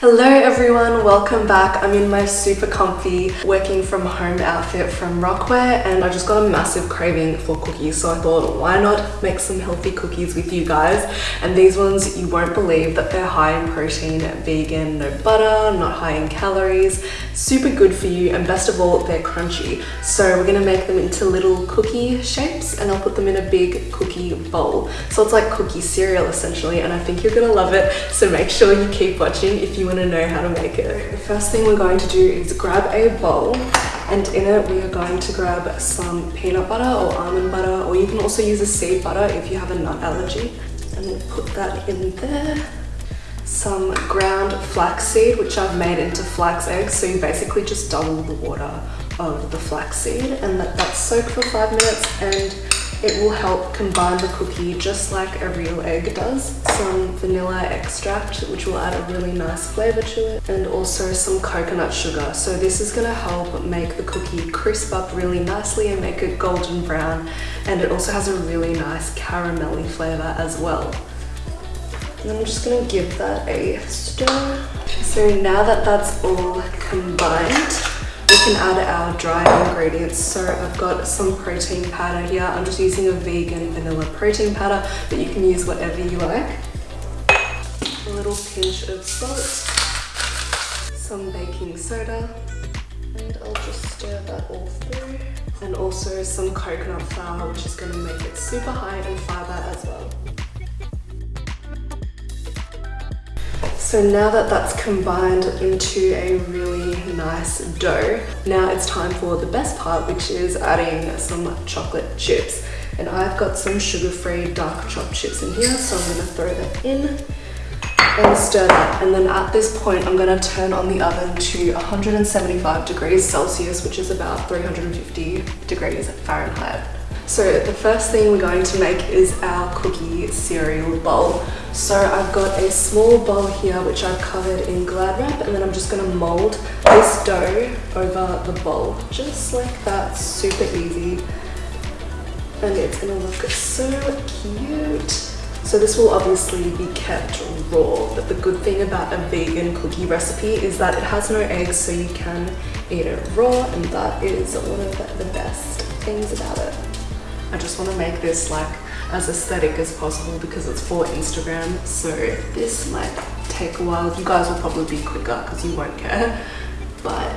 Hello everyone, welcome back. I'm in my super comfy working from home outfit from Rockwear and I just got a massive craving for cookies so I thought why not make some healthy cookies with you guys? And these ones you won't believe that they're high in protein, vegan, no butter, not high in calories, super good for you and best of all they're crunchy. So we're gonna make them into little cookie shapes and I'll put them in a big cookie bowl. So it's like cookie cereal essentially and I think you're gonna love it so make sure you keep watching if you want to know how to make it. The first thing we're going to do is grab a bowl and in it we are going to grab some peanut butter or almond butter or you can also use a seed butter if you have a nut allergy and we'll put that in there some ground flaxseed which I've made into flax eggs so you basically just double the water of the flaxseed and let that soak for five minutes and it will help combine the cookie just like a real egg does. Some vanilla extract, which will add a really nice flavor to it, and also some coconut sugar. So this is gonna help make the cookie crisp up really nicely and make it golden brown. And it also has a really nice caramelly flavor as well. And I'm just gonna give that a stir. So now that that's all combined, we can add our dry ingredients. So I've got some protein powder here. I'm just using a vegan vanilla protein powder, but you can use whatever you like. A little pinch of salt, some baking soda, and I'll just stir that all through. And also some coconut flour, which is gonna make it super high in fiber as well. So now that that's combined into a really nice dough, now it's time for the best part, which is adding some chocolate chips. And I've got some sugar-free dark chocolate chips in here, so I'm gonna throw that in and stir that. And then at this point, I'm gonna turn on the oven to 175 degrees Celsius, which is about 350 degrees Fahrenheit. So the first thing we're going to make is our cookie cereal bowl. So I've got a small bowl here which I've covered in glad wrap and then I'm just going to mold this dough over the bowl. Just like that, super easy. And it's going to look so cute. So this will obviously be kept raw, but the good thing about a vegan cookie recipe is that it has no eggs so you can eat it raw and that is one of the best things about it. I just want to make this like as aesthetic as possible because it's for Instagram. So this might take a while. You guys will probably be quicker because you won't care. But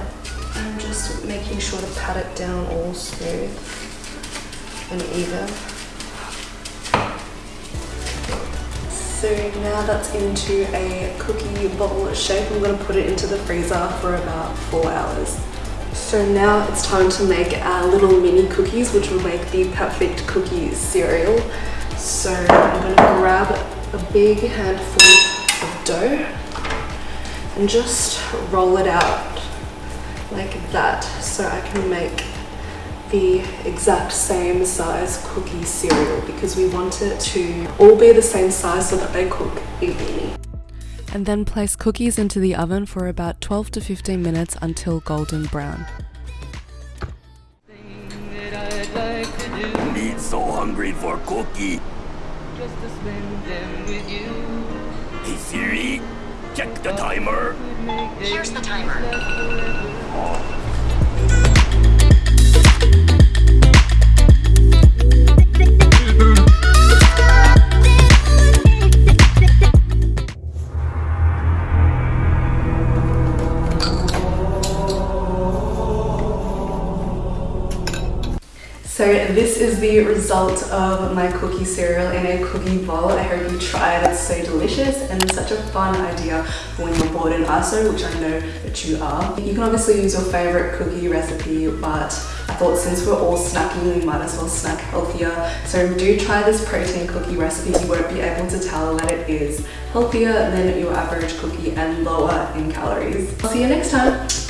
I'm just making sure to pat it down all smooth and even. So now that's into a cookie bowl shape. I'm going to put it into the freezer for about four hours. So now it's time to make our little mini cookies, which will make the perfect cookie cereal. So I'm going to grab a big handful of dough and just roll it out like that so I can make the exact same size cookie cereal because we want it to all be the same size so that they cook evenly and then place cookies into the oven for about 12 to 15 minutes until golden brown. Me so hungry for cookie. Hey Siri, check the timer. Here's the timer. Oh. So this is the result of my cookie cereal in a cookie bowl. I hope you try it. It's so delicious and such a fun idea for when you're bored in ISO, which I know that you are. You can obviously use your favorite cookie recipe, but I thought since we're all snacking, we might as well snack healthier. So do try this protein cookie recipe. You won't be able to tell that it is healthier than your average cookie and lower in calories. I'll see you next time.